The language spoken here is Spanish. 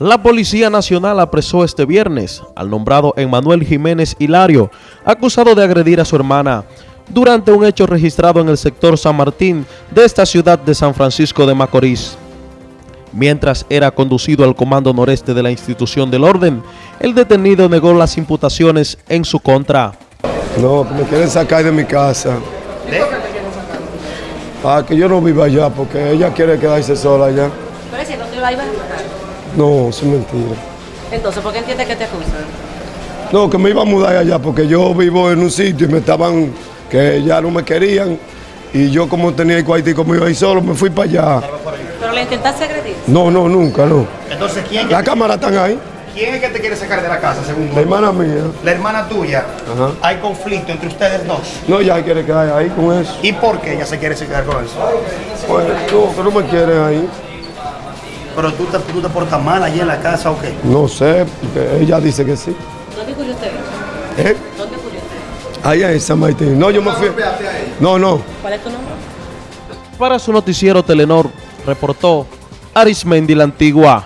La Policía Nacional apresó este viernes al nombrado Emmanuel Jiménez Hilario, acusado de agredir a su hermana, durante un hecho registrado en el sector San Martín de esta ciudad de San Francisco de Macorís. Mientras era conducido al comando noreste de la institución del orden, el detenido negó las imputaciones en su contra. No, que me quieren sacar de mi casa. Ah, que yo no viva allá porque ella quiere quedarse sola allá. Pero si no te la ibas a matar. No, eso es mentira. Entonces, ¿por qué entiendes que te acusan? No, que me iba a mudar allá porque yo vivo en un sitio y me estaban, que ya no me querían. Y yo como tenía el cuartico me iba a ir solo, me fui para allá. Pero le intentaste agredir. No, no, nunca, no. Entonces, ¿quién, Las cámaras están ahí. ¿quién es que te quiere sacar de la casa, según tú? La hermana mía. La hermana tuya. Ajá. Hay conflicto entre ustedes dos. No, ya quiere quedar ahí con eso. ¿Y por qué ella se quiere quedar con eso? Pues no, que no me quieren ahí. Pero tú te, tú te portas mal allí en la casa o qué? No sé, porque ella dice que sí. ¿Dónde ocurrió usted? ¿Eh? ¿Dónde ocurrió usted? Allá en San Martín. No, yo me fui. No, no. ¿Cuál es tu nombre? Para su noticiero Telenor, reportó Arismendi la Antigua.